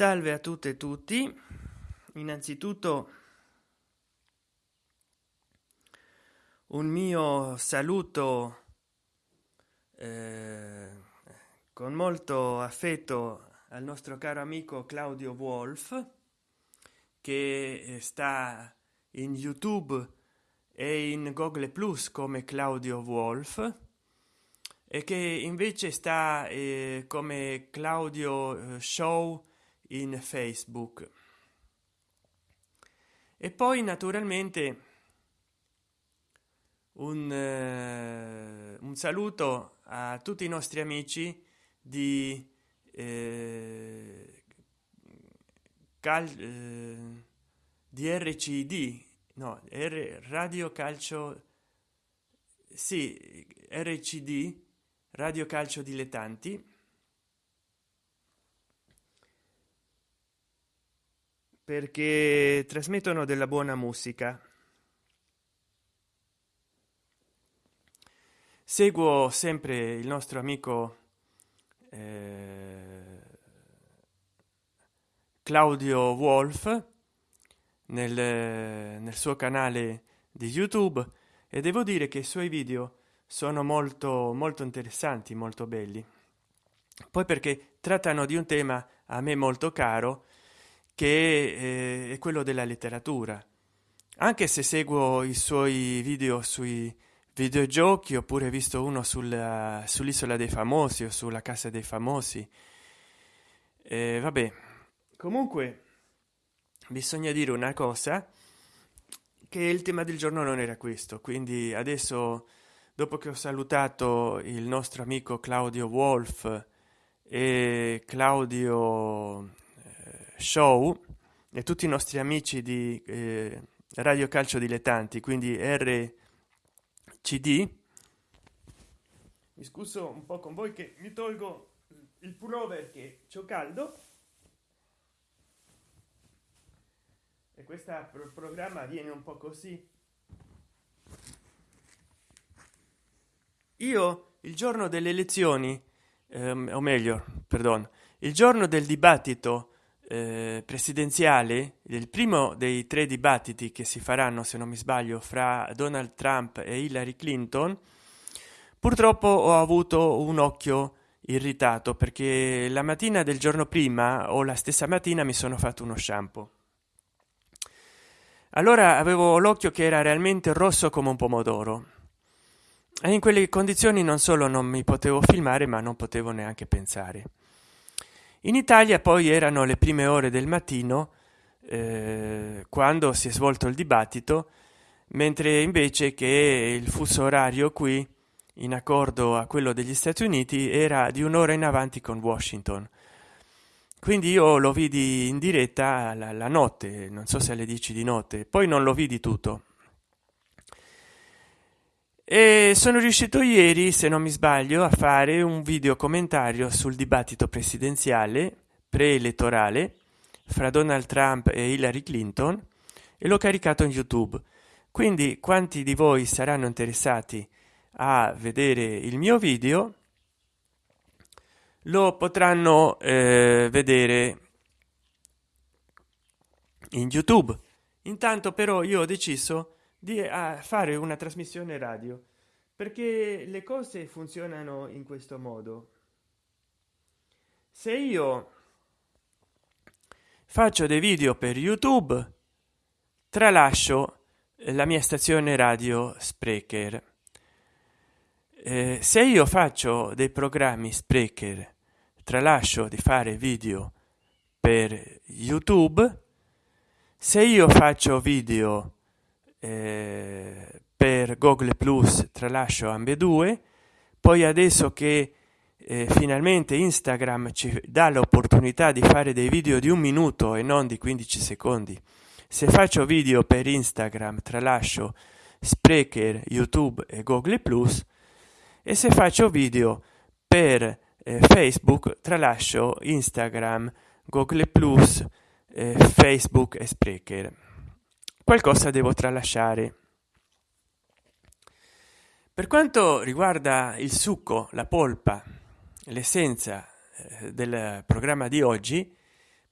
salve a tutte e tutti. Innanzitutto un mio saluto eh, con molto affetto al nostro caro amico claudio wolf che sta in youtube e in google plus come claudio wolf e che invece sta eh, come claudio eh, show in facebook. E poi naturalmente un, eh, un saluto a tutti i nostri amici di eh, cal, eh, di rcd no R, radio calcio sì rcd radio calcio dilettanti perché trasmettono della buona musica. Seguo sempre il nostro amico eh, claudio wolf nel, nel suo canale di youtube e devo dire che i suoi video sono molto molto interessanti molto belli. Poi perché trattano di un tema a me molto caro che eh, è quello della letteratura. Anche se seguo i suoi video sui videogiochi oppure visto uno sulla sull'isola dei famosi o sulla casa dei famosi eh, vabbè. Comunque bisogna dire una cosa che il tema del giorno non era questo. Quindi adesso dopo che ho salutato il nostro amico claudio wolf e claudio eh, show e tutti i nostri amici di eh, radio calcio dilettanti quindi rcd mi scuso un po con voi che mi tolgo il pullover che c'ho caldo. E questo programma viene un po così. Io il giorno delle elezioni ehm, o meglio perdono il giorno del dibattito eh, presidenziale il primo dei tre dibattiti che si faranno se non mi sbaglio fra donald trump e hillary clinton purtroppo ho avuto un occhio irritato perché la mattina del giorno prima o la stessa mattina mi sono fatto uno shampoo. Allora avevo l'occhio che era realmente rosso come un pomodoro. E in quelle condizioni non solo non mi potevo filmare ma non potevo neanche pensare in italia poi erano le prime ore del mattino eh, quando si è svolto il dibattito mentre invece che il fuso orario qui in accordo a quello degli stati uniti era di un'ora in avanti con washington. Quindi io lo vidi in diretta la, la notte non so se alle 10 di notte poi non lo vidi tutto e sono riuscito ieri se non mi sbaglio a fare un video commentario sul dibattito presidenziale preelettorale fra donald trump e hillary clinton e l'ho caricato in youtube. Quindi quanti di voi saranno interessati a vedere il mio video lo potranno eh, vedere in youtube. Intanto però io ho deciso di fare una trasmissione radio perché le cose funzionano in questo modo. Se io faccio dei video per youtube tralascio la mia stazione radio sprecher. Eh, se io faccio dei programmi sprecher tralascio di fare video per youtube. Se io faccio video eh, per google plus tralascio ambedue poi adesso che eh, finalmente instagram ci dà l'opportunità di fare dei video di un minuto e non di 15 secondi. Se faccio video per instagram tralascio sprecher youtube e google plus e se faccio video per eh, facebook tralascio instagram google plus eh, facebook e sprecher qualcosa devo tralasciare. Per quanto riguarda il succo la polpa l'essenza eh, del programma di oggi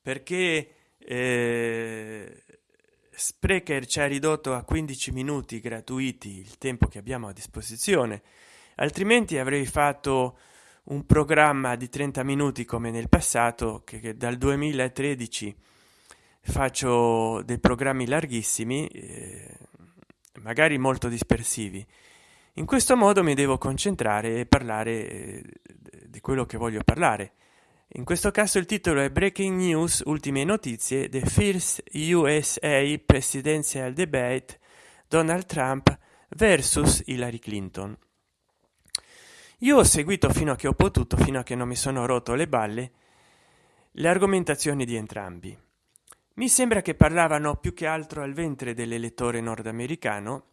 perché eh, sprecher ci ha ridotto a 15 minuti gratuiti il tempo che abbiamo a disposizione altrimenti avrei fatto un programma di 30 minuti come nel passato che, che dal 2013 faccio dei programmi larghissimi eh, magari molto dispersivi. In questo modo mi devo concentrare e parlare eh, di quello che voglio parlare. In questo caso il titolo è breaking news ultime notizie the first usa presidential debate donald trump versus hillary clinton. Io ho seguito fino a che ho potuto fino a che non mi sono rotto le balle le argomentazioni di entrambi mi sembra che parlavano più che altro al ventre dell'elettore nordamericano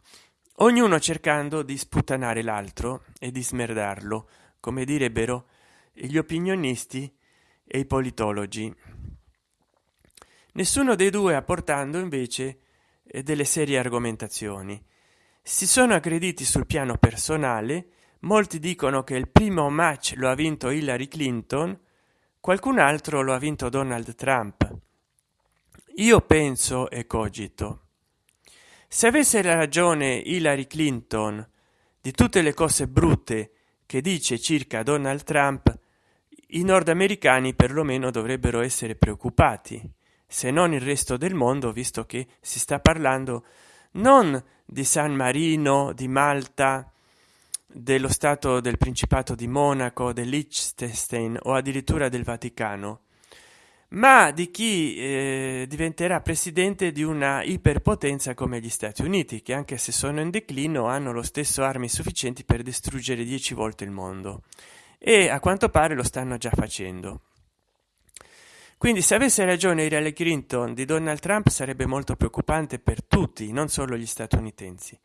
ognuno cercando di sputtanare l'altro e di smerdarlo come direbbero gli opinionisti e i politologi. Nessuno dei due apportando invece delle serie argomentazioni. Si sono aggrediti sul piano personale molti dicono che il primo match lo ha vinto hillary clinton qualcun altro lo ha vinto donald trump io penso e cogito. Se avesse ragione hillary clinton di tutte le cose brutte che dice circa donald trump i nordamericani perlomeno dovrebbero essere preoccupati se non il resto del mondo visto che si sta parlando non di san marino di malta dello stato del principato di monaco del liechtenstein o addirittura del vaticano ma di chi eh, diventerà presidente di una iperpotenza come gli stati uniti che anche se sono in declino hanno lo stesso armi sufficienti per distruggere dieci volte il mondo. E a quanto pare lo stanno già facendo. Quindi se avesse ragione Hillary Clinton di Donald Trump sarebbe molto preoccupante per tutti non solo gli statunitensi.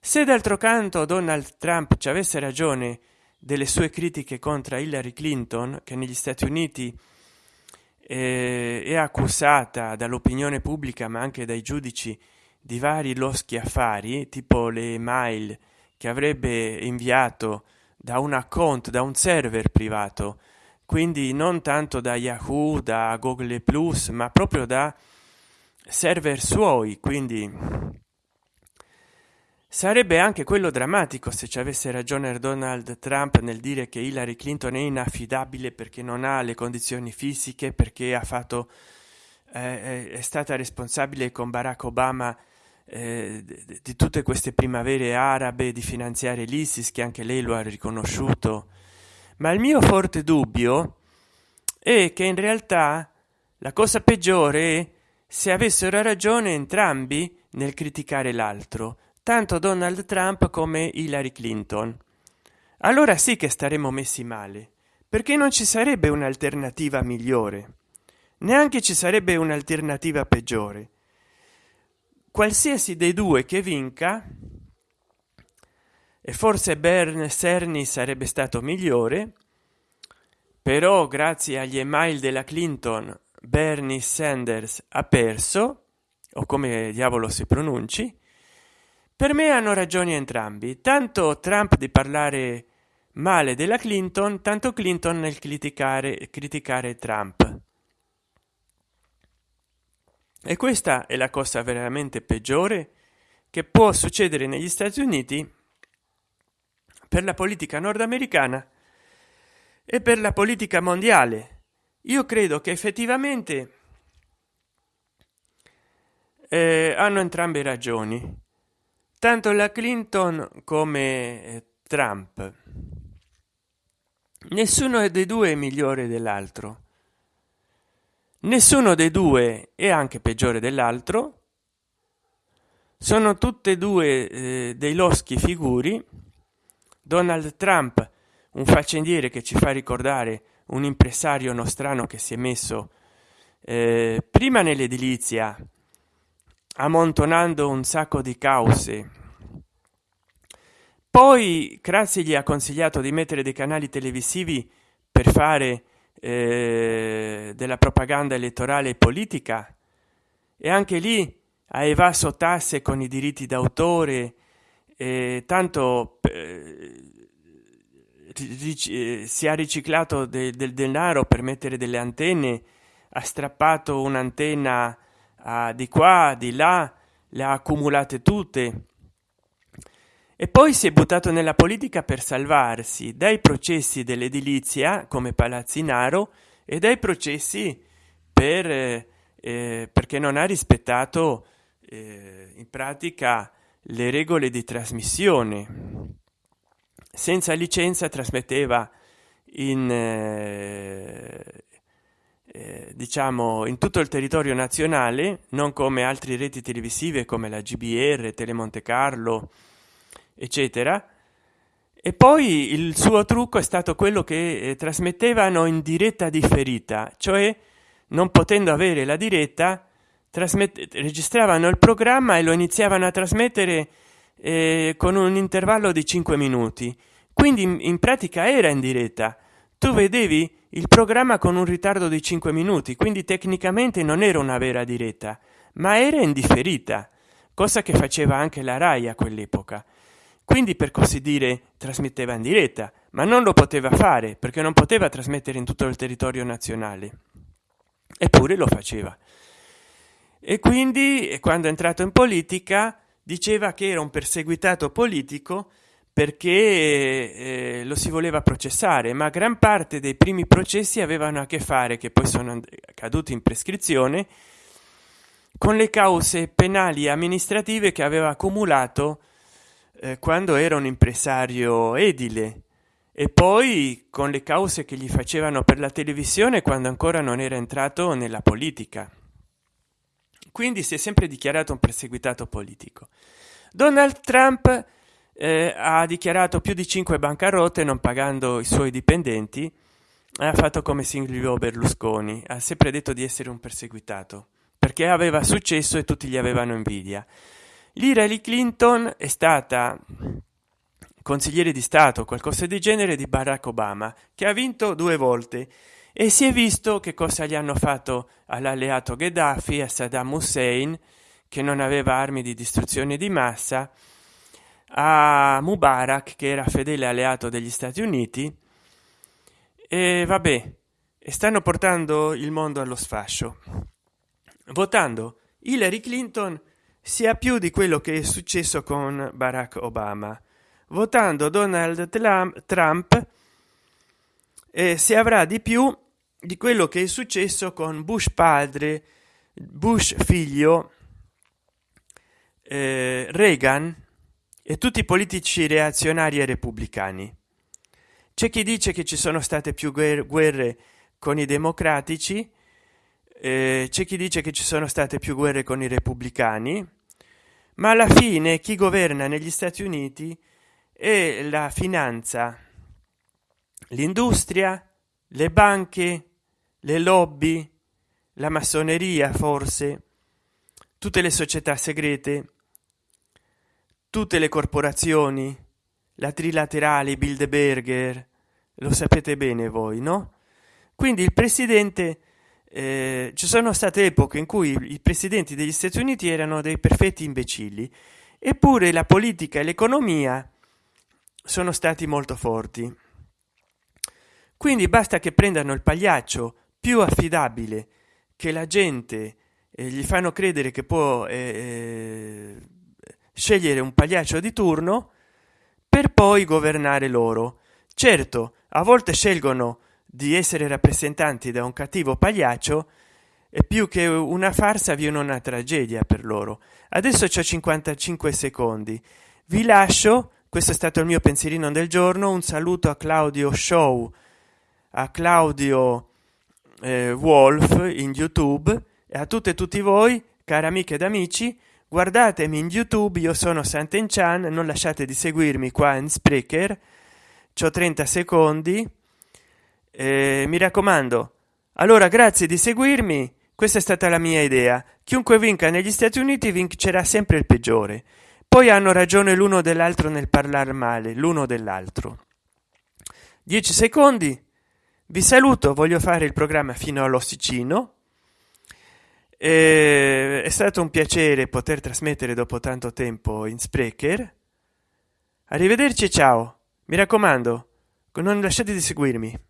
Se d'altro canto Donald Trump ci avesse ragione delle sue critiche contro Hillary Clinton che negli Stati Uniti eh, è accusata dall'opinione pubblica ma anche dai giudici di vari loschi affari tipo le mail che avrebbe inviato da un account da un server privato. Quindi non tanto da yahoo da google plus ma proprio da server suoi. Quindi sarebbe anche quello drammatico se ci avesse ragione donald trump nel dire che hillary clinton è inaffidabile perché non ha le condizioni fisiche perché ha fatto eh, è stata responsabile con barack obama eh, di tutte queste primavere arabe di finanziare l'isis che anche lei lo ha riconosciuto. Ma il mio forte dubbio è che in realtà la cosa peggiore è se avessero ragione entrambi nel criticare l'altro tanto donald trump come hillary clinton. Allora sì che staremmo messi male perché non ci sarebbe un'alternativa migliore. Neanche ci sarebbe un'alternativa peggiore. Qualsiasi dei due che vinca e forse bern cerny sarebbe stato migliore però grazie agli email della clinton bernie sanders ha perso o come diavolo si pronunci per me hanno ragioni entrambi. Tanto trump di parlare male della clinton tanto clinton nel criticare criticare trump. E questa è la cosa veramente peggiore che può succedere negli stati uniti per la politica nordamericana e per la politica mondiale. Io credo che effettivamente eh, hanno entrambe ragioni tanto la clinton come eh, trump. Nessuno dei due è migliore dell'altro. Nessuno dei due è anche peggiore dell'altro. Sono tutte e due eh, dei loschi figuri. Donald trump un faccendiere che ci fa ricordare un impresario nostrano che si è messo eh, prima nell'edilizia ammontonando un sacco di cause. Poi grazie gli ha consigliato di mettere dei canali televisivi per fare eh, della propaganda elettorale e politica. E anche lì ha evaso tasse con i diritti d'autore eh, tanto eh, si ha riciclato del de denaro per mettere delle antenne ha strappato un'antenna uh, di qua di là le ha accumulate tutte. E poi si è buttato nella politica per salvarsi dai processi dell'edilizia come palazzinaro e dai processi per eh, eh, perché non ha rispettato eh, in pratica le regole di trasmissione. Senza licenza trasmetteva in eh, diciamo in tutto il territorio nazionale non come altre reti televisive come la gbr telemonte carlo eccetera. E poi il suo trucco è stato quello che eh, trasmettevano in diretta differita cioè non potendo avere la diretta registravano il programma e lo iniziavano a trasmettere eh, con un intervallo di 5 minuti. Quindi in, in pratica era in diretta. Tu vedevi il programma con un ritardo di 5 minuti quindi tecnicamente non era una vera diretta ma era indifferita cosa che faceva anche la rai a quell'epoca. Quindi per così dire trasmetteva in diretta ma non lo poteva fare perché non poteva trasmettere in tutto il territorio nazionale. Eppure lo faceva. E quindi quando è entrato in politica diceva che era un perseguitato politico perché eh, lo si voleva processare ma gran parte dei primi processi avevano a che fare che poi sono caduti in prescrizione con le cause penali amministrative che aveva accumulato eh, quando era un impresario edile. E poi con le cause che gli facevano per la televisione quando ancora non era entrato nella politica. Quindi si è sempre dichiarato un perseguitato politico. Donald trump eh, ha dichiarato più di 5 bancarotte non pagando i suoi dipendenti ha fatto come silvio berlusconi. Ha sempre detto di essere un perseguitato perché aveva successo e tutti gli avevano invidia. l'Hillary Clinton è stata consigliere di stato qualcosa di genere di barack obama che ha vinto due volte. E si è visto che cosa gli hanno fatto all'alleato gheddafi a saddam hussein che non aveva armi di distruzione di massa a mubarak che era fedele alleato degli stati uniti e vabbè e stanno portando il mondo allo sfascio. Votando hillary clinton sia più di quello che è successo con barack obama. Votando donald trump eh, si avrà di più di quello che è successo con bush padre bush figlio eh, reagan e tutti i politici reazionari e repubblicani. C'è chi dice che ci sono state più guerre con i democratici eh, c'è chi dice che ci sono state più guerre con i repubblicani ma alla fine chi governa negli stati uniti è la finanza l'industria le banche le lobby la massoneria forse tutte le società segrete tutte le corporazioni la trilaterale bilderberger lo sapete bene voi no? Quindi il presidente eh, ci sono state epoche in cui i presidenti degli stati uniti erano dei perfetti imbecilli eppure la politica e l'economia sono stati molto forti. Quindi basta che prendano il pagliaccio più affidabile che la gente eh, gli fanno credere che può eh, eh, scegliere un pagliaccio di turno per poi governare loro. Certo a volte scelgono di essere rappresentanti da un cattivo pagliaccio e più che una farsa viene una tragedia per loro. Adesso c'è 55 secondi. Vi lascio questo è stato il mio pensierino del giorno un saluto a claudio show a claudio eh, wolf in youtube e a tutte e tutti voi cari amiche ed amici guardatemi in youtube io sono santen chan non lasciate di seguirmi qua in sprecher ho 30 secondi. Eh, mi raccomando allora grazie di seguirmi questa è stata la mia idea. Chiunque vinca negli stati uniti vincerà sempre il peggiore. Poi hanno ragione l'uno dell'altro nel parlare male l'uno dell'altro. 10 secondi. Vi saluto voglio fare il programma fino all'ossicino è stato un piacere poter trasmettere dopo tanto tempo in sprecher. Arrivederci ciao. Mi raccomando non lasciate di seguirmi